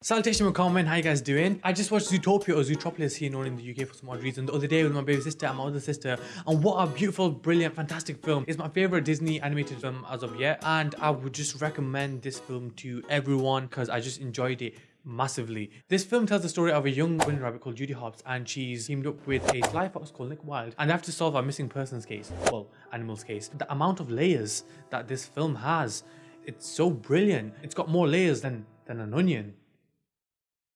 Salutation comment, how you guys doing? I just watched Zootopia or Zootropolis here known in the UK for some odd reason the other day with my baby sister and my other sister and what a beautiful, brilliant, fantastic film. It's my favorite Disney animated film as of yet and I would just recommend this film to everyone because I just enjoyed it massively. This film tells the story of a young bunny rabbit called Judy Hopps and she's teamed up with a sly fox called Nick Wilde and they have to solve a missing persons case, well, animal's case. The amount of layers that this film has, it's so brilliant. It's got more layers than, than an onion.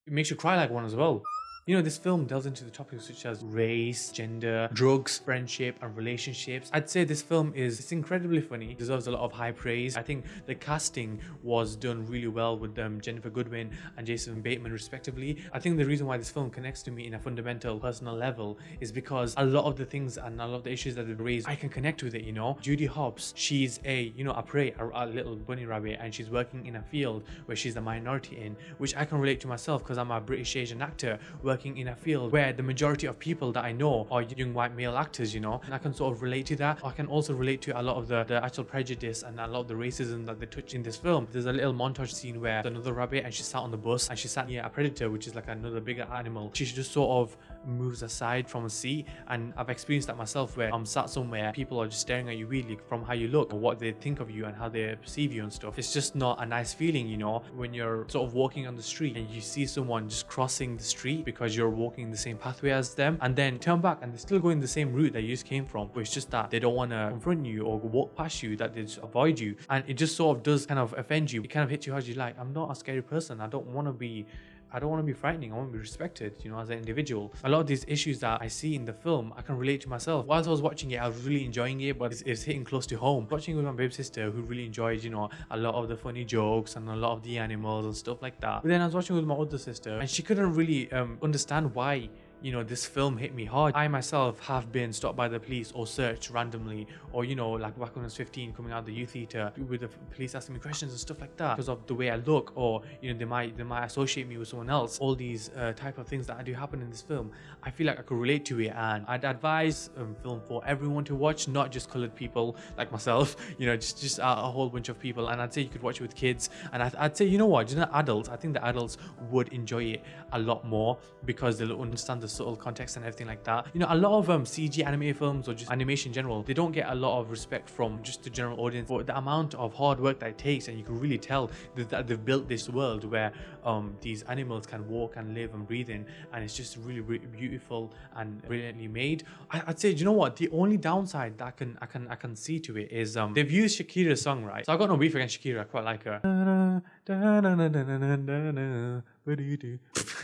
It makes you cry like one as well. You know, this film delves into the topics such as race, gender, drugs, friendship, and relationships. I'd say this film is it's incredibly funny, deserves a lot of high praise. I think the casting was done really well with um, Ginnifer Goodwin and Jason Bateman respectively. I think the reason why this film connects to me in a fundamental personal level is because a lot of the things and a lot of the issues that they've raised, I can connect with it, you know. Judy Hopps, she's a, you know, a prey, a, a little bunny rabbit, and she's working in a field where she's the minority in, which I can relate to myself because I'm a British Asian actor working in a field where the majority of people that I know are young white male actors, you know, and I can sort of relate to that. I can also relate to a lot of the, the actual prejudice and a lot of the racism that they touch in this film. There's a little montage scene where another rabbit and she sat on the bus and she sat near a predator, which is like another bigger animal. She just sort of moves aside from a seat and I've experienced that myself where I'm sat somewhere, people are just staring at you weirdly from how you look what they think of you and how they perceive you and stuff. It's just not a nice feeling, you know, when you're sort of walking on the street and you see someone just crossing the street because you're walking the same pathway as them and then turn back and they're still going the same route that you just came from but it's just that they don't want to confront you or walk past you that they just avoid you. And it just sort of does kind of offend you. It kind of hits you hard you like i'm not a scary person. I don't want to be I don't want to be frightening. I want to be respected, you know, as an individual. A lot of these issues that I see in the film, I can relate to myself. Whilst I was watching it, I was really enjoying it, but it's, it's hitting close to home. Watching with my baby sister, who really enjoyed, you know, a lot of the funny jokes and a lot of the animals and stuff like that. But then I was watching with my older sister, and she couldn't really um, understand why you know this film hit me hard. I myself have been stopped by the police or searched randomly or you know like back when i was 15 coming out of the youth theater with the police asking me questions and stuff like that because of the way i look or you know they might they might associate me with someone else. All these uh, type of things that do happen in this film i feel like i could relate to it and i'd advise um, film for everyone to watch not just colored people like myself you know just just a, whole bunch of people. And i'd say you could watch it with kids. And I'd, I'd say you know what you know adults i think the adults would enjoy it a lot more because they'll understand the subtle context and everything like that. You know, a lot of um, CG anime films or just animation in general, they don't get a lot of respect from just the general audience for the amount of hard work that it takes and you can really tell that they've built this world where um, these animals can walk and live and breathe in and it's just really, really beautiful and brilliantly made. I, would say, you know what, the only downside that I can I can I can see to it is um, they've used Shakira's song, right? So I got no beef against Shakira, I quite like her.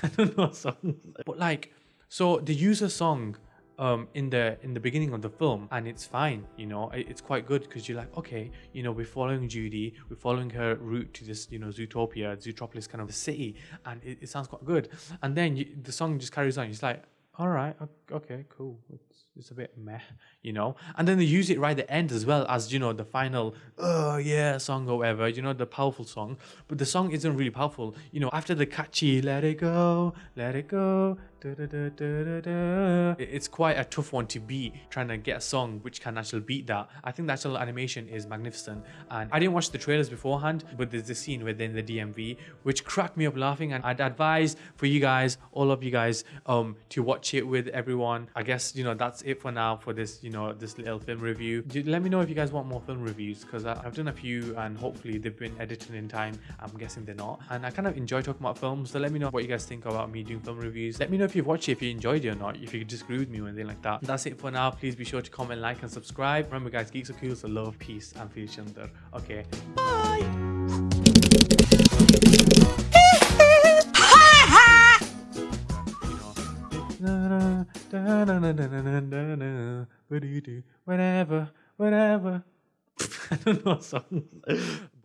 I don't know. But like so they use a song um, in the in the beginning of the film and it's fine you know? It's quite good because you're like okay you know we're following Judy we're following her route to this you know Zootopia Zootropolis kind of city and it, it sounds quite good. And then you, the song just carries on. It's like all right okay cool it's, a bit meh you know? And then they use it right at the end as well as you know the final oh yeah song or whatever you know the powerful song. But the song isn't really powerful you know after the catchy let it go let it go it's quite a tough one to beat trying to get a song which can actually beat that. I think the actual animation is magnificent. And i didn't watch the trailers beforehand but there's this scene within the dmv which cracked me up laughing. And i'd advise for you guys all of you guys um to watch it with everyone. I guess you know that's it for now for this you know this little film review let me know if you guys want more film reviews because i've done a few and hopefully they've been edited in time i'm guessing they're not and i kind of enjoy talking about films so let me know what you guys think about me doing film reviews let me know if you've watched it, if you enjoyed it or not, if you disagree with me or anything like that. That's it for now. Please be sure to comment, like, and subscribe. Remember, guys, geeks are cool, so love, peace, and feel each. Okay, bye. Whatever, whatever. I don't know songs.